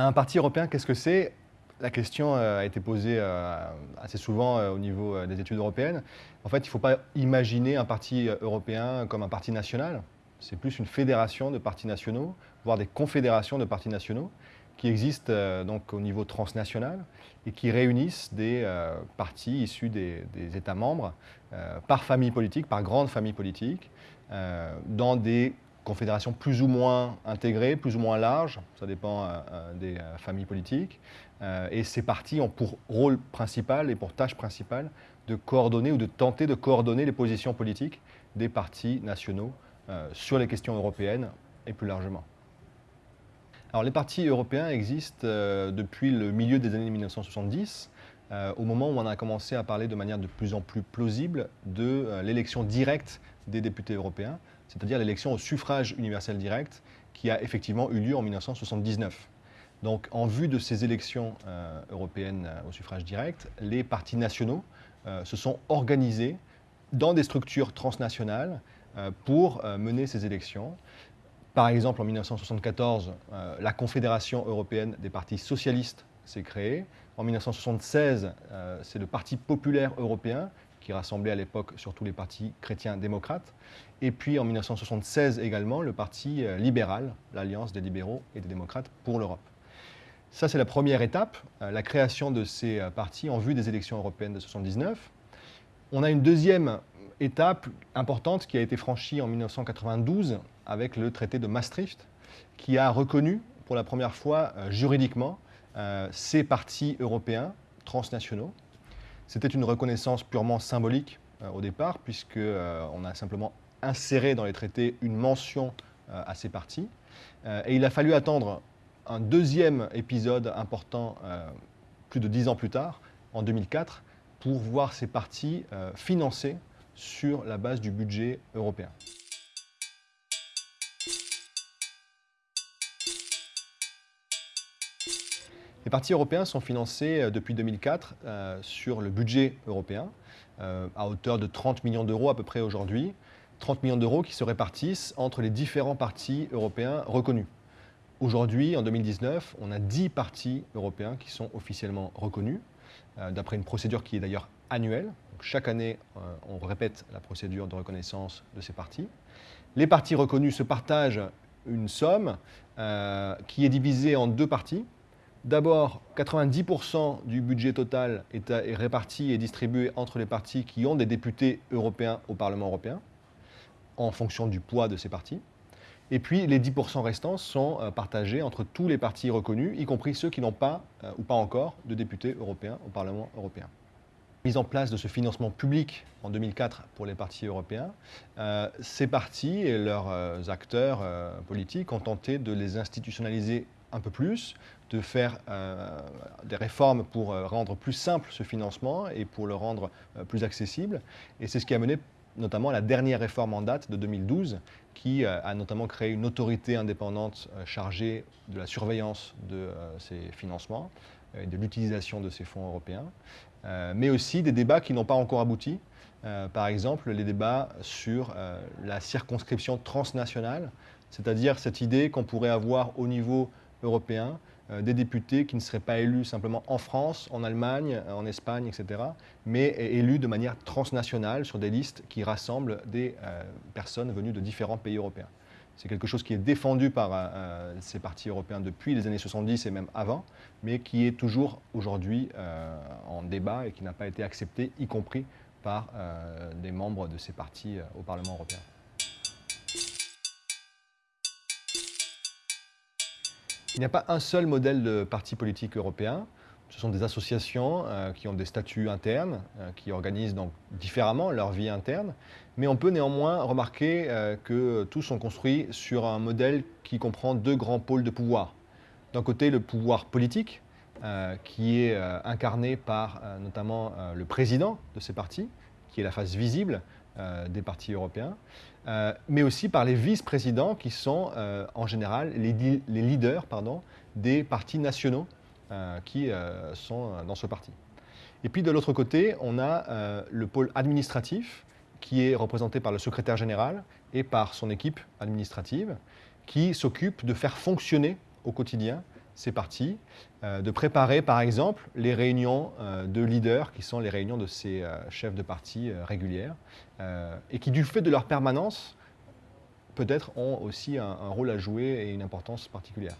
Un parti européen, qu'est-ce que c'est? La question euh, a été posée euh, assez souvent euh, au niveau des études européennes. En fait, il ne faut pas imaginer un parti européen comme un parti national. C'est plus une fédération de partis nationaux, voire des confédérations de partis nationaux qui existent donc au niveau transnational et qui réunissent des partis issus des, des États membres par famille politique, par grande famille politique, dans des confédérations plus ou moins intégrées, plus ou moins larges, ça dépend euh, euh, des euh, familles politiques. et ces partis ont pour rôle principal et pour tâche principale de coordonner ou de tenter de coordonner les positions politiques des partis nationaux sur les questions européennes et plus largement. Alors les partis européens existent depuis le milieu des années 1970, au moment où on a commencé à parler de manière de plus en plus plausible de l'élection directe des députés européens, c'est-à-dire l'élection au suffrage universel direct qui a effectivement eu lieu en 1979. Donc en vue de ces élections euh, européennes euh, au suffrage direct, les partis nationaux euh, se sont organisés dans des structures transnationales pour mener ces élections. Par exemple, en 1974, la Confédération européenne des partis socialistes s'est créée. En 1976, c'est le Parti populaire européen qui rassemblait à l'époque surtout les partis chrétiens démocrates. Et puis en 1976 également, le parti euh, libéral, l'Alliance des libéraux et des démocrates pour l'Europe. Ça, c'est la première étape, euh, la création de ces euh, partis en vue des élections européennes de 1979. On a une deuxième étape importante qui a été franchie en 1992 avec le traité de Maastricht, qui a reconnu pour la première fois juridiquement ces partis européens transnationaux c'était une reconnaissance purement symbolique euh, au départ, puisqu'on euh, a simplement inséré dans les traités une mention euh, à ces partis. et il a fallu attendre un deuxième épisode important plus de dix ans plus tard, en 2004, pour voir ces partis financés sur la base du budget européen. Les partis européens sont financés euh, depuis 2004 euh, sur le budget européen, euh, à hauteur de 30 millions d'euros à peu près aujourd'hui. 30 millions d'euros qui se répartissent entre les différents partis européens reconnus. Aujourd'hui, en 2019, on a 10 partis européens qui sont officiellement reconnus, d'après une procédure qui est d'ailleurs annuelle. chaque année, on répète la procédure de reconnaissance de ces partis. Les partis reconnus se partagent une somme qui est divisée en deux parties. D'abord, 90% du budget total est, réparti et distribué entre les partis qui ont des députés européens au Parlement européen, en fonction du poids de ces partis. Et puis, les 10% restants sont euh, partagés entre tous les partis reconnus, y compris ceux qui n'ont pas euh, ou pas encore de députés européens au Parlement européen. Mise en place de ce financement public en 2004 pour les partis européens, euh, ces partis et leurs acteurs politiques ont tenté de les institutionnaliser un peu plus, de faire euh, des réformes pour euh, rendre plus simple ce financement et pour le rendre euh, plus accessible. Et c'est ce qui a mené notamment la dernière réforme en date de 2012, qui a notamment créé une autorité indépendante chargée de la surveillance de ces financements et de l'utilisation de ces fonds européens, mais aussi des débats qui n'ont pas encore abouti. par exemple, les débats sur la circonscription transnationale, c'est-à-dire cette idée qu'on pourrait avoir au niveau européens, euh, des députés qui ne seraient pas élus simplement en France, en Allemagne, en Espagne, etc., mais élus de manière transnationale sur des listes qui rassemblent des euh, personnes venues de différents pays européens. C'est quelque chose qui est défendu par euh, ces partis européens depuis les années 70 et même avant, mais qui est toujours aujourd'hui en débat et qui n'a pas été accepté, y compris par des membres de ces partis au Parlement européen. Il n'y a pas un seul modèle de parti politique européen. Ce sont des associations euh, qui ont des statuts internes, euh, qui organisent donc différemment leur vie interne. Mais on peut néanmoins remarquer euh, que tous sont construits sur un modèle qui comprend deux grands pôles de pouvoir. D'un côté, le pouvoir politique, qui est incarné par notamment le président de ces partis, qui est la face visible des partis européens. Euh, mais aussi par les vice-présidents qui sont euh, en général les, leaders pardon, des partis nationaux euh, qui sont dans ce parti. Et puis de l'autre côté, on a le pôle administratif qui est représenté par le secrétaire général et par son équipe administrative qui s'occupe de faire fonctionner au quotidien ces partis, de préparer par exemple les réunions de leaders qui sont les réunions de ces chefs de parti régulières et qui du fait de leur permanence peut-être ont aussi un rôle à jouer et une importance particulière.